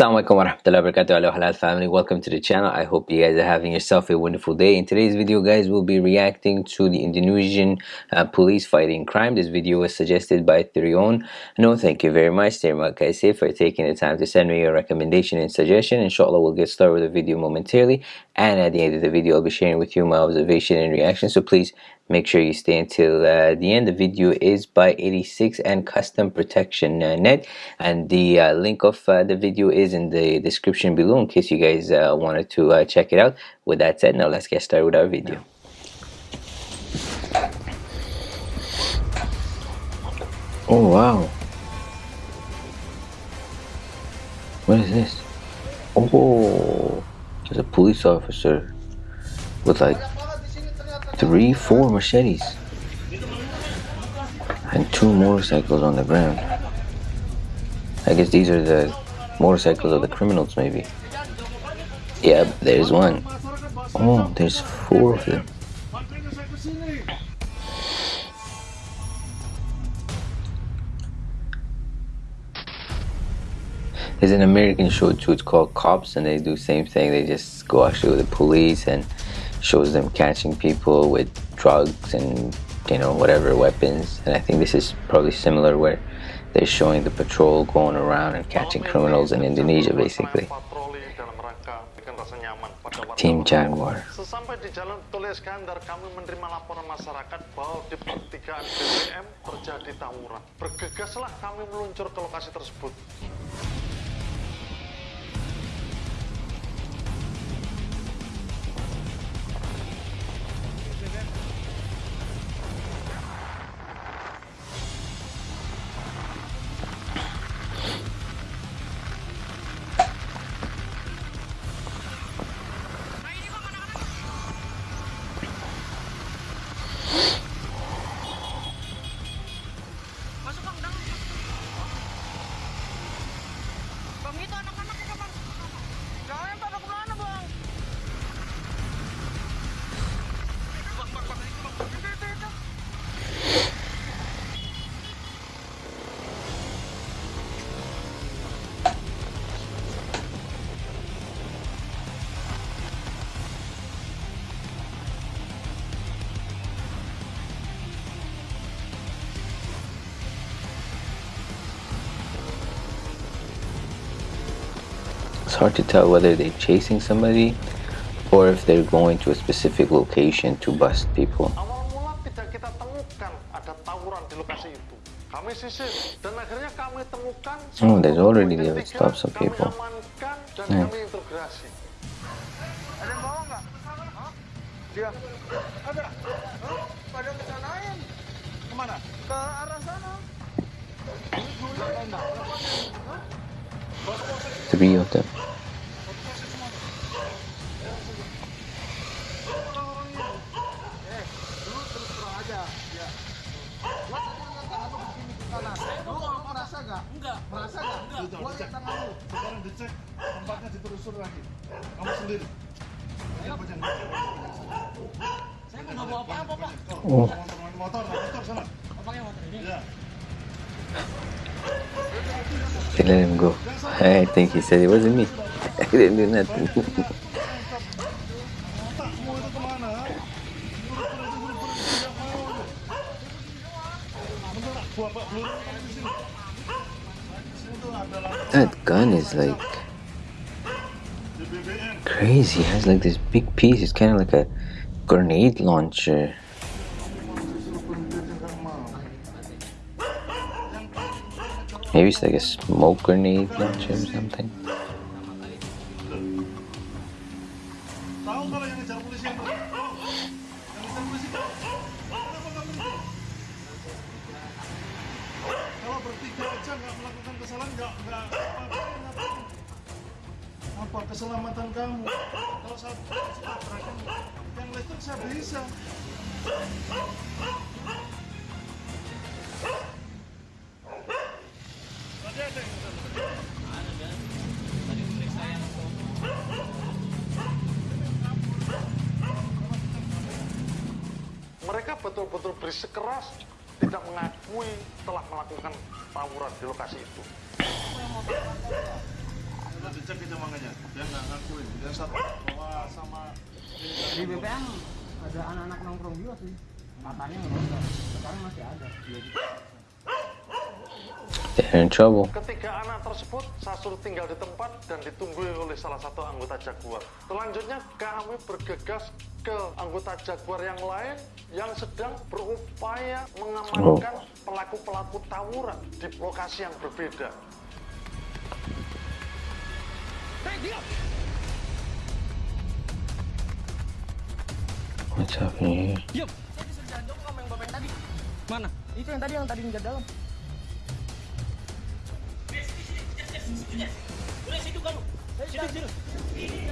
Assalamualaikum warahmatullahi wabarakatuh halal family. Welcome to the channel. I hope you guys are having yourself a wonderful day. In today's video guys we'll be reacting to the Indonesian uh, police fighting crime. This video was suggested by Therion. No thank you very much Terima kasih for taking the time to send me your recommendation and suggestion. Inshallah we'll get started with the video momentarily. And at the end of the video I'll be sharing with you my observation and reaction. So please make sure you stay until uh, the end. The video is by 86 and custom protection uh, net. And the uh, link of uh, the video is in the description below in case you guys uh, wanted to uh, check it out. With that said now let's get started with our video. Oh wow. What is this? Oh there's a police officer with like three, four machetes, and two motorcycles on the ground. I guess these are the motorcycles of the criminals, maybe. Yep, there's one. Oh, there's four of them. There's an American show too, it's called Cops, and they do same thing. They just go actually with the police and shows them catching people with drugs and you know whatever weapons. And I think this is probably similar where they're showing the patrol going around and catching criminals in Indonesia basically. Team Jaguar. Sesampai di Jalan kami menerima laporan masyarakat bahwa di pertigaan BBM terjadi tawuran. Bergegaslah kami meluncur ke lokasi tersebut hard to tell whether they're chasing somebody or if they're going to a specific location to bust people. Oh, there's already the would stop some people. Hmm. Yeah. Three of them. Sekarang dicek tempatnya ditelusur lagi. Kamu sendiri. Saya nggak bawa apa-apa, Pak. Oh. Motor, motor, motor sana. Pakai motor ini. Ya. They let him go. I think he said it wasn't me. I didn't do nothing. gun is like crazy. It has like this big piece. It's kind of like a grenade launcher. Maybe it's like a smoke grenade launcher or something. Tadi ada yang Mereka betul-betul bersikeras tidak mengakui telah melakukan tawuran di lokasi itu. Nanti cek aja mangganya. Dia nggak ngakuin. Dia satu bawa sama Di BPM ada anak-anak nongkrong juga sih. Katanya nggak Sekarang masih ada. They're in trouble. Ketiga anak tersebut saya suruh tinggal di tempat dan ditunggui oleh salah satu anggota Jaguar. Selanjutnya kami bergegas ke anggota Jaguar yang lain yang sedang berupaya mengamankan pelaku-pelaku tawuran di lokasi yang berbeda. What's happening here? Mana? Itu yang tadi yang tadi ngejar dalam. Udah situ kamu. Situ, situ. Wow.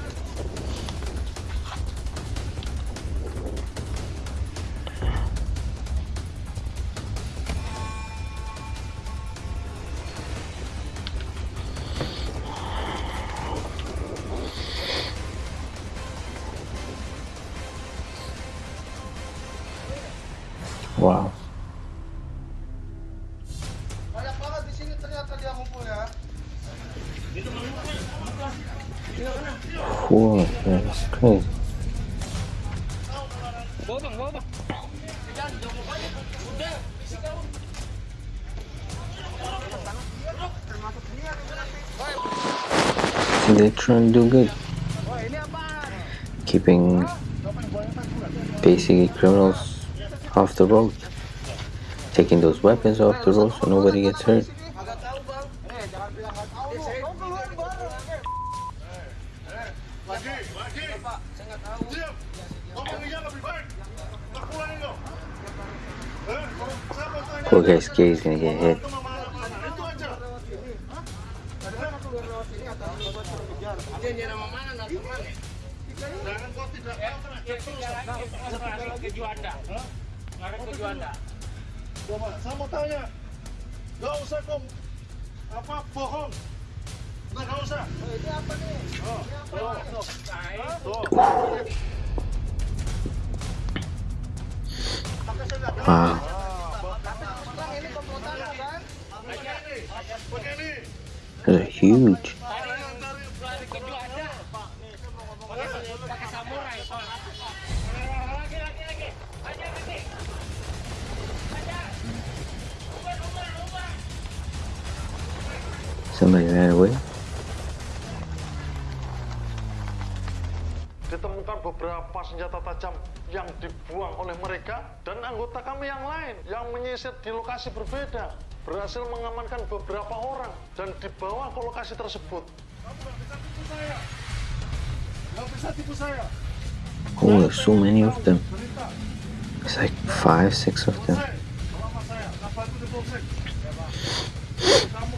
See, they're trying do good. Keeping basically criminals off the road. Taking those weapons off the road so nobody gets hurt. Agak tahu bang. Eh jangan bilang nggak Coba, saya mau tanya. Gak usah kau apa bohong. Nah, gak usah. Ini apa nih? Oh, tuh, tuh. Tuh. Wow. Pakai ini. Those are huge. Somebody ran away. Ditemukan beberapa senjata tajam yang dibuang oleh mereka dan anggota kami yang lain yang menyisir di lokasi berbeda berhasil mengamankan beberapa orang dan dibawa ke lokasi tersebut. Kamu gak bisa tipu saya. Gak bisa tipu saya. Oh, there's so many of them. It's like five, six of them. Selama saya. Di polsek? Kamu kelompok dari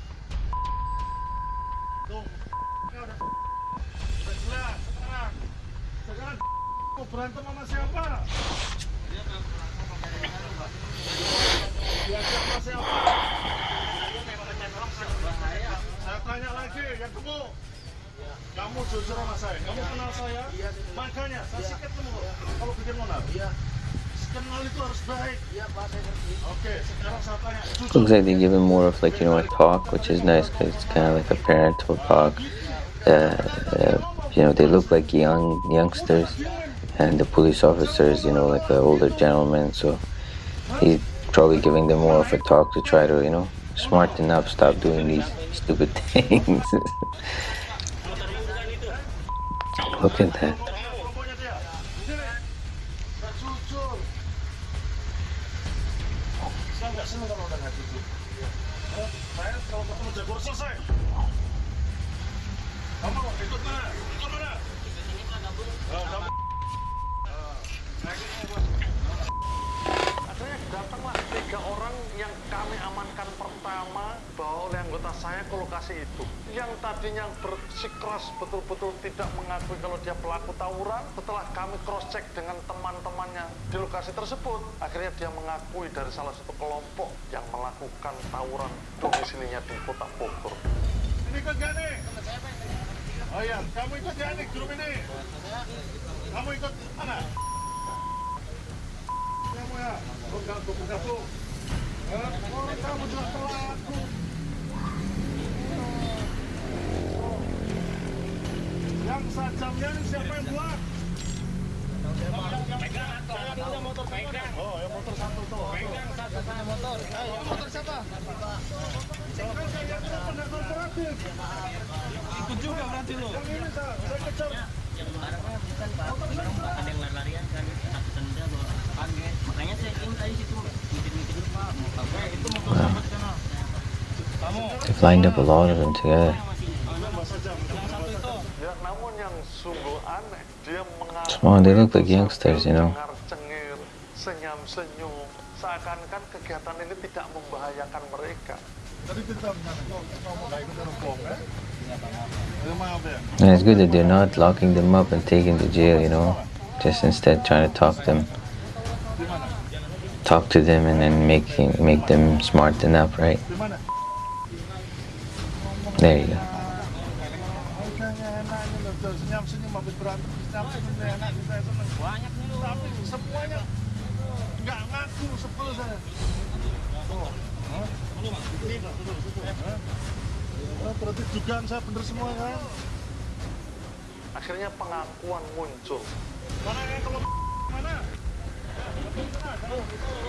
Tuh, sekarang. Sekarang mau berantem sama siapa? Dia siapa siapa? Saya tanya lagi, yang kamu kamu jujur sama saya, kamu kenal saya, makanya saya sikat kamu kalau bikin monar. Looks like they give him more of like you know a talk, which is nice because it's kind of like a parental talk. Uh, uh, you know, they look like young youngsters, and the police officers, you know, like the older gentlemen. So he's probably giving them more of a talk to try to you know smarten up, stop doing these stupid things. Look at that. Tadinya bersikeras betul-betul tidak mengakui kalau dia pelaku tawuran setelah kami cross check dengan teman-temannya di lokasi tersebut akhirnya dia mengakui dari salah satu kelompok yang melakukan tawuran domisilinya di kota Bogor Ini ikut gak nih? Oh iya, kamu ikut gak nih grup ini? Kamu ikut mana? Kamu ya? Gabung, gabung. They've lined up a lot of them together. Come on, they look like youngsters, you know. And it's good that they're not locking them up and taking to jail, you know. Just instead trying to talk them, talk to them, and then making make them smart enough, right? There you go. Berarti dugaan saya bener semua kan? akhirnya pengakuan muncul Mana yang kalau mana?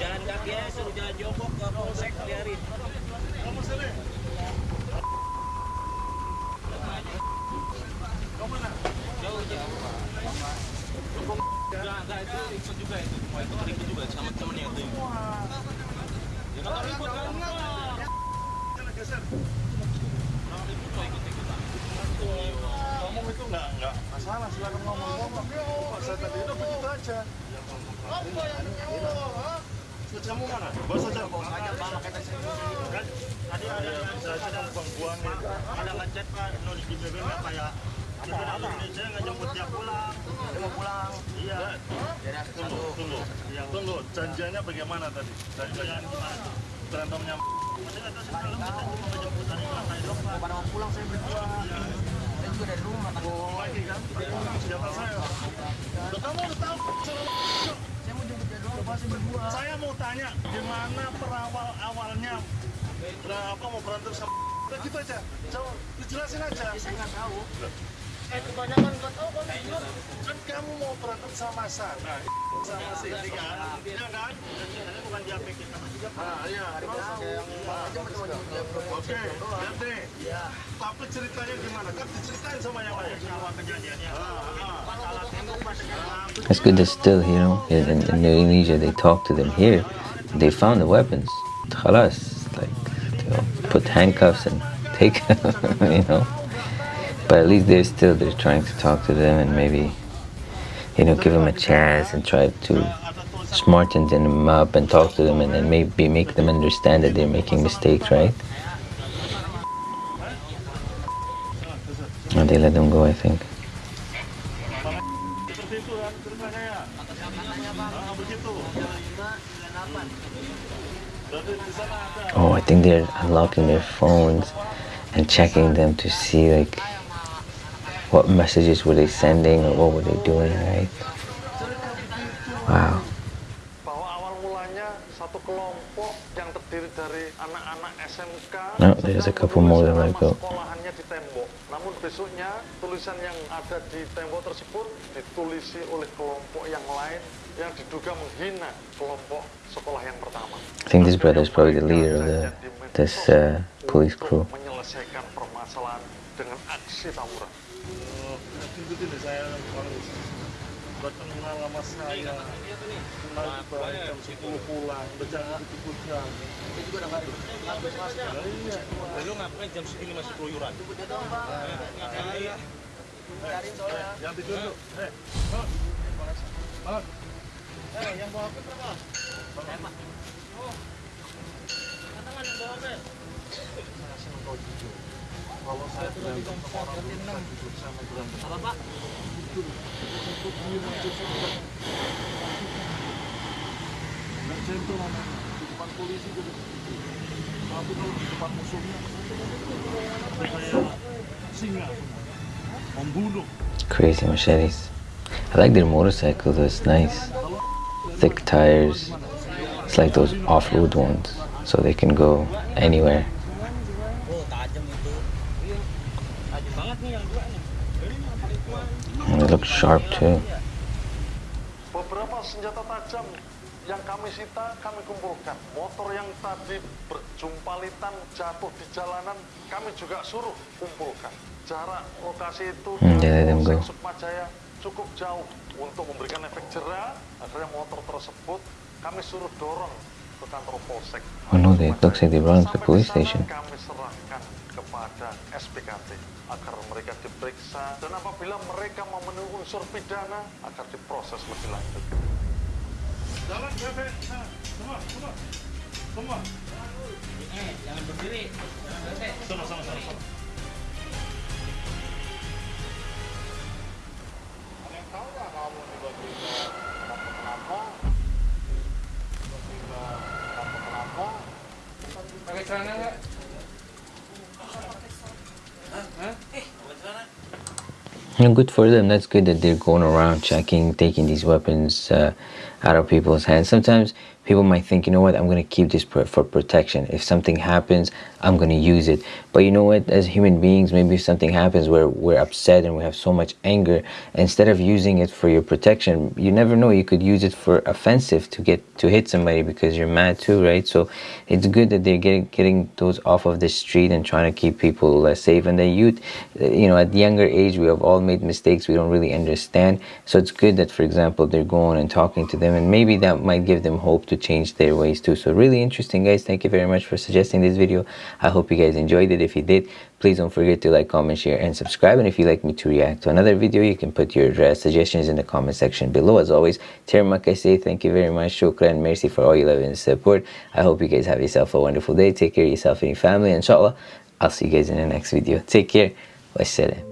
jalan kaki aja suruh jalan jongkok ke polsek biarin Kamu sini. Kamu mana? jauh jauh enggak itu ikut juga itu Wah, itu ikut juga sama temennya itu ya kan ikut kan Jangan geser. Iya. Ngomong itu nggak nggak masalah, silakan ngomong-ngomong. Pak, saya tadi itu begitu aja. Apa yang kamu mana? Bawa saja. Bawa saja, Pak. Kan tadi ada yang saya sedang buang-buang Ada ngechat Pak, no di BBM kayak kita dari Indonesia nggak jemput dia pulang. Dia mau pulang. Iya. Tunggu, tunggu. Yang tunggu. Janjiannya bagaimana tadi? Janjiannya gimana? Berantemnya. Kita. Pada mau pulang saya berdua. Saya juga dari rumah. Oh, lagi kan? Saya. Loh, kamu udah tahu? Saya mau jemput berdua. Saya mau tanya, gimana perawal awalnya? Berapa mau berantem sama Udah gitu aja. Jawab, dijelasin aja. Saya nggak tahu. Kebanyakan nggak tahu kan. Kan kamu mau berantem sama sama kan? Iya kan? Bukan. Ah, iya. Oke, deh. Tapi ceritanya gimana? Kan diceritain sama yang lain. Kejadiannya. It's good that still, you know, in, in Indonesia they talk to them. Here, they found the weapons. Khalas, like, you know, put handcuffs and take, you know. But at least they're still they're trying to talk to them and maybe, you know, give them a chance and try to smarten them up and talk to them and then maybe make them understand that they're making mistakes, right? And they let them go, I think. Oh, I think they're unlocking their phones and checking them to see like what messages were they sending or what were they doing, right? Wow. No, there's a couple more than I nama built. sekolahannya di tembok namun besoknya tulisan yang ada di tembok tersebut ditulisi oleh kelompok yang lain yang diduga menghina kelompok sekolah yang pertama I think this brother is probably the leader of the this uh, police crew. untuk menyelesaikan permasalahan dengan aksi tawuran Oh, tunjukin deh saya harus buat kenal sama saya. Kenal juga jam 10 pulang, udah jangan ikut jam. Itu juga udah nggak Iya. lu ngapain jam segini masih keluyuran Eh, yang tidur tuh. Eh. Eh, yang bawa apa berapa? kalau saya berantem sama orang dulu saya jujur Crazy machetes. I like their motorcycle though, it's nice. Thick tires. It's like those off-road ones, so they can go anywhere. And they look sharp too. Beberapa senjata tajam yang kami sita, kami kumpulkan. Motor yang tadi berjumpalitan jatuh di jalanan, kami juga suruh kumpulkan. Jarak lokasi itu Hmm, dari go. Polsek Sukmajaya cukup jauh untuk memberikan efek jerah. Akhirnya motor tersebut kami suruh dorong ke kantor polsek. Oh no, they- looks they run to the police station. Kami serahkan kepada SPKT agar mereka diperiksa dan apabila mereka memenuhi unsur pidana akan diproses lebih lanjut. jalan bebek nah, semua semua. Semua. Eh jangan berdiri. sama sama sama sama. Pakai celana nggak? Know, good for them. That's good that they're going around checking, taking these weapons uh, out of people's hands. Sometimes people might think, you know what, I'm going to keep this for, protection. If something happens, I'm going to use it. But you know what, as human beings, maybe if something happens where we're upset and we have so much anger, instead of using it for your protection, you never know, you could use it for offensive to get to hit somebody because you're mad too, right? So it's good that they're getting getting those off of the street and trying to keep people uh, safe. And the youth, uh, you know, at younger age, we have all made mistakes we don't really understand. So it's good that, for example, they're going and talking to them, and maybe that might give them hope to change their ways too. So really interesting, guys. Thank you very much for suggesting this video. I hope you guys enjoyed it. If you did, please don't forget to like, comment, share, and subscribe. And if you'd like me to react to another video, you can put your uh, suggestions in the comment section below. As always, Termak, I say thank you very much. Shukran, mercy for all your love and support. I hope you guys have yourself a wonderful day. Take care of yourself and your family. Inshallah, I'll see you guys in the next video. Take care. Wassalam.